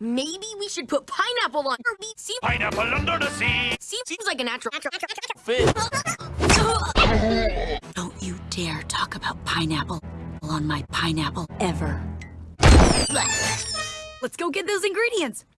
Maybe we should put pineapple on. See, Pineapple under the sea. seems like a natural. Fit. Don't you dare talk about pineapple on my pineapple ever. Let's go get those ingredients.